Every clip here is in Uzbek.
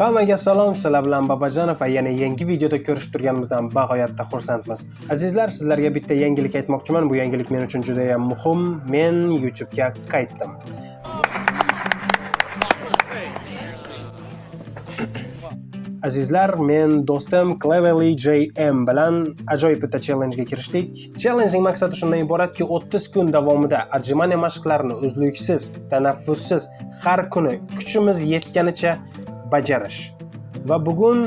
Hammaga salom, sizlar bilan Babajanov va yana yangi videoda ko'rishib turganimizdan bag'oyatda xursandmiz. Azizlar, sizlarga bitta yangilik aytmoqchiman. Bu yangilik men uchun juda ham muhim. Men YouTube ga qaytdim. Azizlar, men do'stim Cleverly JM bilan ajoyib bitta challenge kirishdik. Challengening maqsadi shundan iboratki, 30 kun davomida отжимание mashqlarini uzluksiz, tanaffussiz har kuni kuchimiz yetganicha bajarish. Va bugun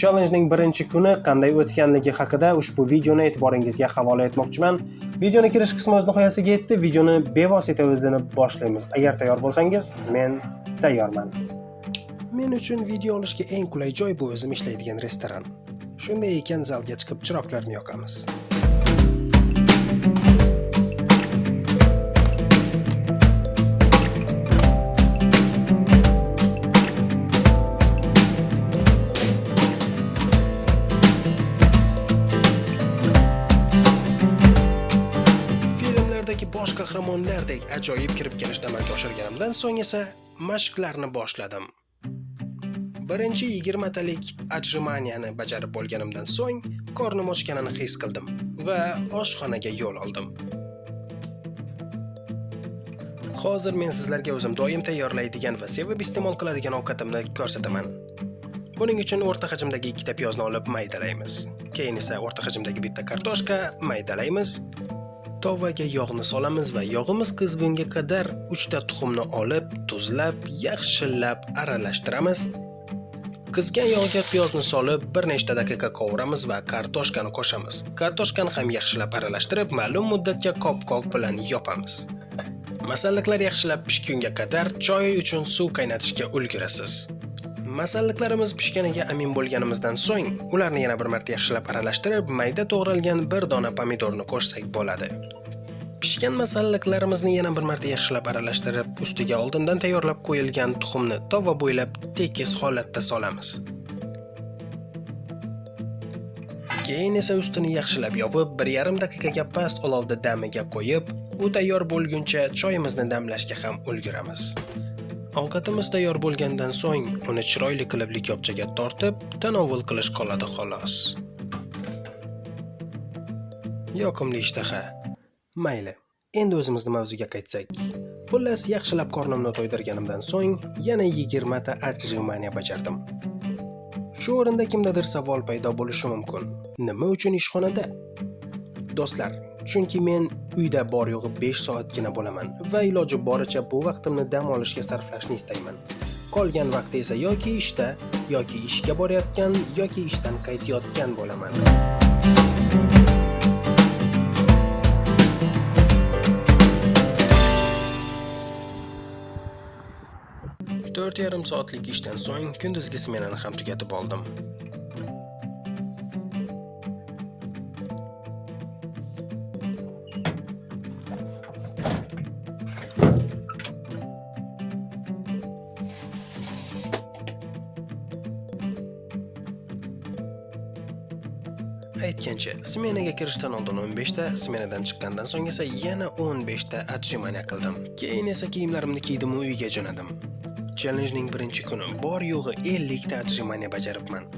challengening birinchi kuni qanday o'tganligi haqida ushbu videoni e'tiboringizga havola etmoqchiman. Videoni kirish qismi o'z nihoyasiga yetdi. Videoni bevosita o'zidan boshlaymiz. Agar tayyor bo'lsangiz, men tayyorman. Men uchun video olishga eng qulay joy bu o'zim ishlaydigan restoran. Shunday ekan zalga chiqib chiroqlarni yoqamiz. Bosh qahramonlardek ajoyib kirib kelishni amalga oshirganimdan so'ng esa mashqlarni boshladim. Birinchi 20 talik отжиманияni bajarib bo'lganimdan so'ng qornim ochganini his qildim va oshxonaga yo'l oldim. Hozir men sizlarga o'zim doim tayyorlaydigan va sevib iste'mol qiladigan ovqatimni ko'rsataman. Buning uchun o'rta hajmdagi ikkita piyozni olib maydalaymiz. Keyin esa o'rta hajmdagi bitta kartoshka maydalaymiz. Tovaga yog'ni solamiz va yog'imiz qizgunga qadar 3 ta tuxumni olib, tuzlab, yaxshilab aralashtiramiz. Qizgan yog'ga piyozni solib, bir nechta daqiqa qovuramiz va kartoshkani qo'shamiz. Kartoshkani ham yaxshilab aralashtirib, ma'lum muddatga qopqoq bilan yopamiz. Masalliqlar yaxshilab pishgunga qadar choy uchun suv qaynatishga ulgurasiz. Masalliqlarimiz pishganiga amin bo'lganimizdan so'ng, ularni yana bir marta yaxshilab aralashtirib, mayda to'g'ralgan bir dona pomidorni qo'shsak bo'ladi. Pishgan masalliqlarimizni yana bir marta yaxshilab aralashtirib, ustiga oldindan tayyorlab qo'yilgan tuxumni tova bo'ylab tekis holatda solamiz. Keyin esa ustini yaxshilab yopib, 1,5 daqiqaga past olovda damiga qo'yib, u tayyor bo'lguncha choyimizni damlashga ham ulguramiz. Ovqatimiz tayyor bo'lgandan so'ng, uni chiroyli qilib likopchaga tortib, tanovul qilish qoladi xolos. Yoqimli ishtaha. Mayli. Endi o'zimizni mavzuga qaytsak. Xullas, yaxshilab qornimni to'ydirganimdan so'ng yana 20 ta отжимание bajardim. Shu o'rinda kimdadir savol paydo bo'lishi mumkin. Nima uchun ishxonada? Do'stlar, chunki men uyda bor yo'g'i 5 soatgina bo'laman va iloji boricha bu vaqtimni dam olishga sarflashni istayman. Qolgan vaqtda esa yoki ishda, yoki ishga borayotgan, yoki ishdan qaytayotgan bo'laman. to'rt yarim soatlik ishdan so'ng kunduzgi smenani ham tugatib oldim. Aytgancha, smenaga kirishdan oldin 15 ta, smenadan chiqqandan so'ng esa yana 15 ta отжимание qildim. Keyin esa kiyimlarimni kiydim va uyga jo'nadim. Challengening birinchi kuni bor yo'g'i 50 ta отжимание bajaribman.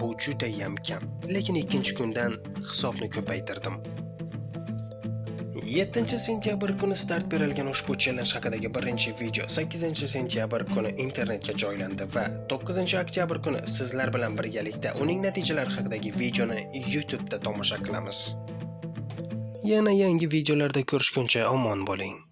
Bu juda ham kam, lekin ikkinchi kundan hisobni ko'paytirdim. 7 sentyabr kuni start berilgan ushbu challenge haqidagi birinchi video 8 sentyabr kuni internetga joylandi va 9 oktyabr kuni sizlar bilan birgalikda uning natijalari haqidagi videoni YouTube da tomosha qilamiz. Yana yangi videolarda ko'rishguncha omon bo'ling.